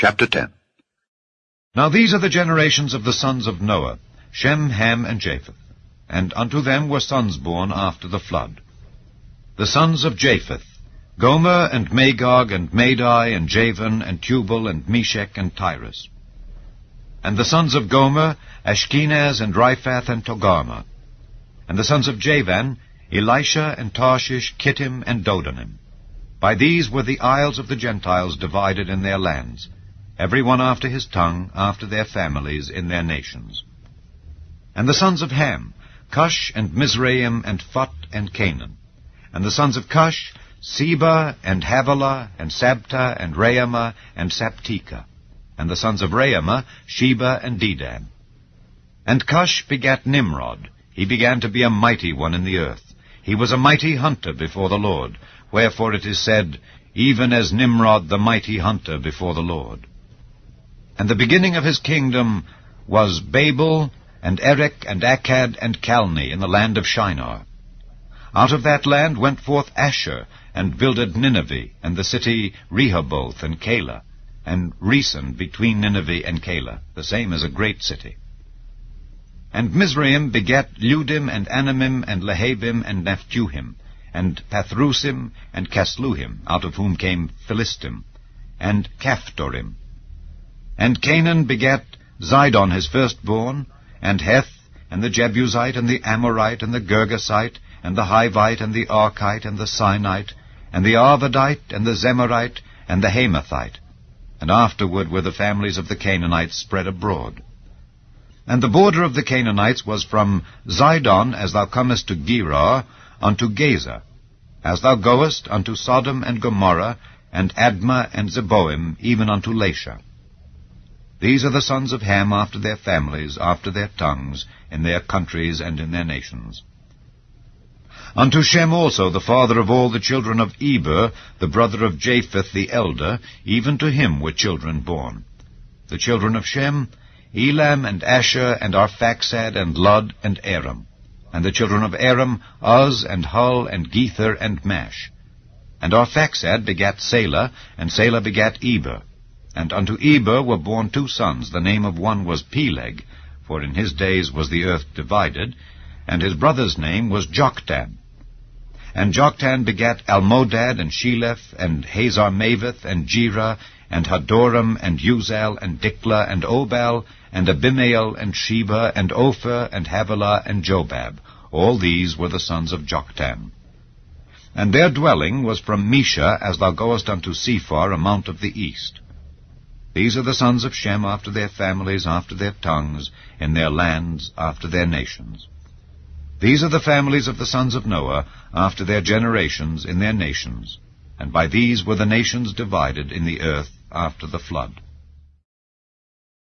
Chapter 10 Now these are the generations of the sons of Noah, Shem, Ham, and Japheth. And unto them were sons born after the flood. The sons of Japheth, Gomer, and Magog, and Madai, and Javan, and Tubal, and Meshech, and Tiras. And the sons of Gomer, Ashkenaz, and Riphath, and Togarmah. And the sons of Javan, Elisha, and Tarshish, Kittim, and Dodanim. By these were the isles of the Gentiles divided in their lands, every one after his tongue, after their families, in their nations. And the sons of Ham, Cush, and Mizraim, and Phut, and Canaan. And the sons of Cush, Seba, and Havilah, and Sabtah, and Raamah, and Sabtechah. And the sons of Raamah, Sheba, and Dedan. And Cush begat Nimrod. He began to be a mighty one in the earth. He was a mighty hunter before the Lord. Wherefore it is said, Even as Nimrod the mighty hunter before the Lord. And the beginning of his kingdom was Babel, and Erech, and Akkad, and Calneh, in the land of Shinar. Out of that land went forth Asshur, and builded Nineveh, and the city Rehoboth, and Calah, and Resen between Nineveh and Calah, the same as a great city. And Mizraim begat Ludim, and Anamim, and Lehabim, and Naphtuhim, and Pathrusim, and Casluhim, out of whom came Philistim, and Caphtorim. And Canaan begat Zidon his firstborn, and Heth, and the Jebusite, and the Amorite, and the Girgasite, and the Hivite, and the Arkite, and the Sinite, and the Arvadite, and the Zemarite, and the Hamathite. And afterward were the families of the Canaanites spread abroad. And the border of the Canaanites was from Zidon, as thou comest to Gerar, unto Gaza, as thou goest unto Sodom and Gomorrah, and Admah and Zeboim, even unto Lasha. These are the sons of Ham after their families, after their tongues, in their countries and in their nations. Unto Shem also, the father of all the children of Eber, the brother of Japheth the elder, even to him were children born. The children of Shem, Elam and Asshur and Arphaxad and Lud and Aram. And the children of Aram, Uz and Hul and Gether and Mash. And Arphaxad begat Salah, and Salah begat Eber. And unto Eber were born two sons. The name of one was Peleg, for in his days was the earth divided, and his brother's name was Joktan. And Joktan begat Almodad and Sheleph and Hazarmaveth and Jerah and Hadoram and Uzal and Diklah and Obal and Abimael and Sheba and Ophir and Havilah and Jobab. All these were the sons of Joktan. And their dwelling was from Mesha as thou goest unto Sephar, a mount of the east. These are the sons of Shem after their families, after their tongues, in their lands, after their nations. These are the families of the sons of Noah, after their generations, in their nations. And by these were the nations divided in the earth after the flood.